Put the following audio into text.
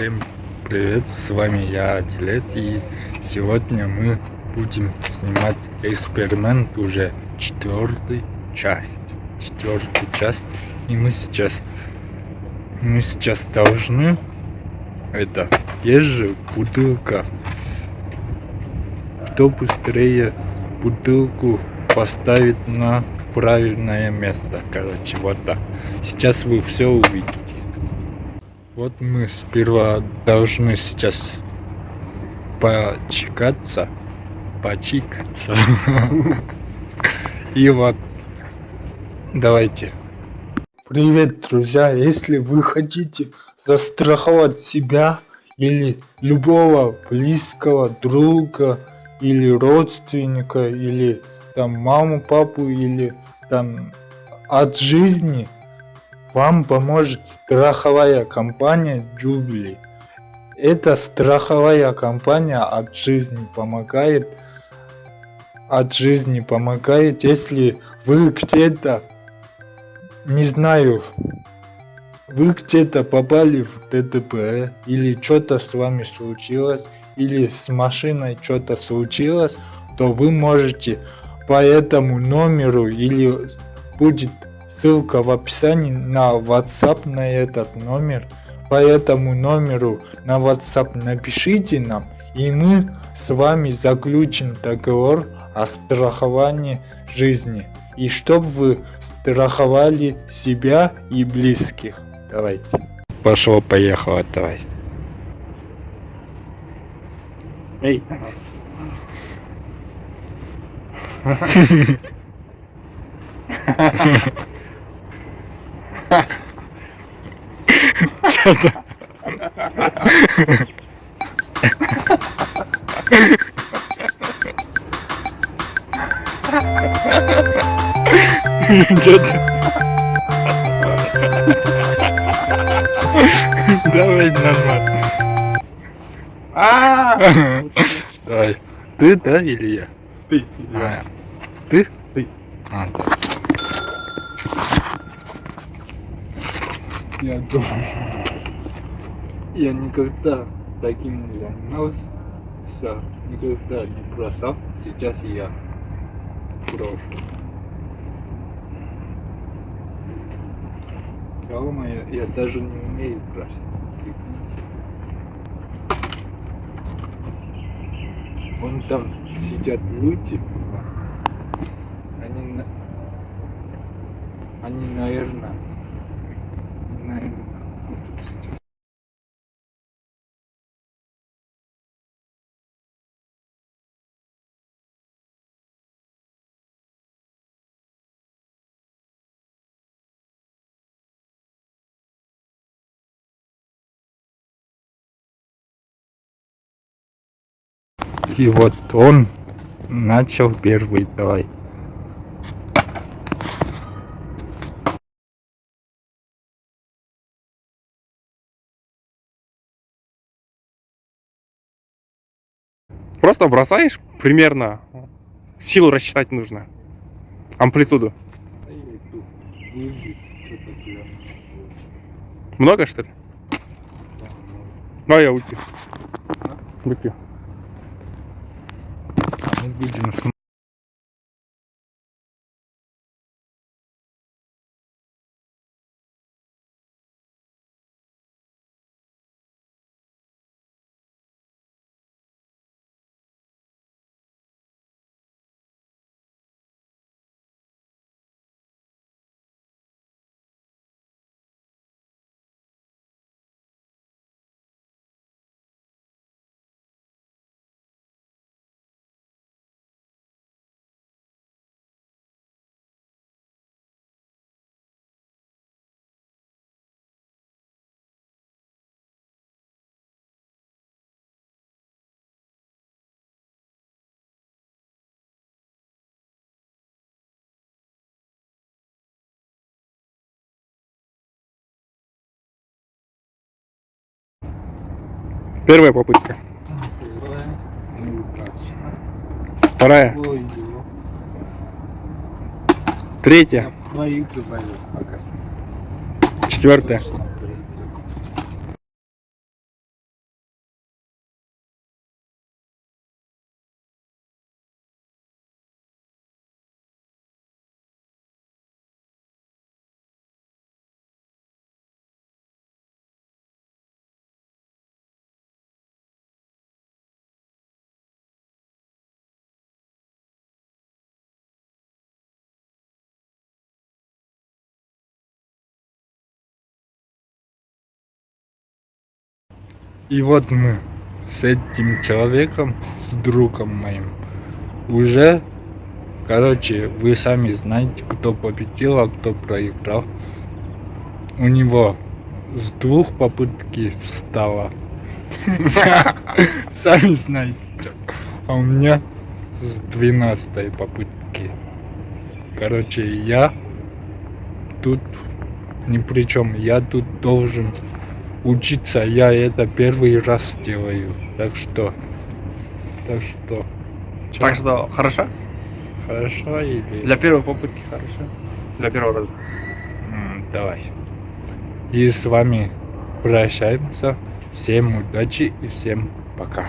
Всем привет, с вами я, Дилет, и сегодня мы будем снимать эксперимент уже четвертый часть. Четвертую часть. И мы сейчас, мы сейчас должны, это, есть же бутылка. Кто быстрее бутылку поставит на правильное место, короче, вот так. Сейчас вы все увидите. Вот мы сперва должны сейчас почекаться, почикаться. И вот, давайте. Привет, друзья! Если вы хотите застраховать себя или любого близкого друга или родственника или там маму, папу или там от жизни, вам поможет страховая компания Jubilee. Эта страховая компания от жизни помогает от жизни помогает, если вы где-то, не знаю, вы где-то попали в ДТП, или что-то с вами случилось, или с машиной что-то случилось, то вы можете по этому номеру или будет Ссылка в описании на WhatsApp на этот номер. По этому номеру на WhatsApp напишите нам, и мы с вами заключим договор о страховании жизни. И чтобы вы страховали себя и близких. Давайте. Пошло, поехало, давай. Эй. Что-то. Что-то. Давай нормально. А! Давай. Ты, да, или я? Ты. А, ты? Ты. А, да. Я думаю, я никогда таким не занимался, никогда не бросал, сейчас я брошу. Ё-моё, я даже не умею бросать. Вон там сидят люди, они, они, наверное. И вот он начал первый, давай. Просто бросаешь примерно. Силу рассчитать нужно. Амплитуду. А. Много что ли? Да, ну, а я выпью. А? Выпью. Мы будем смотреть. Первая попытка. Вторая. Третья. Четвертая. И вот мы с этим человеком, с другом моим, уже, короче, вы сами знаете, кто победил, а кто проиграл. У него с двух попытки встало. Сами знаете, а у меня с двенадцатой попытки. Короче, я тут ни при чем. Я тут должен учиться. Я это первый раз делаю. Так что, так что, чё, Так что, хорошо? хорошо или Для первой попытки хорошо. Для первого раза. М, давай. И с вами прощаемся. Всем удачи и всем пока.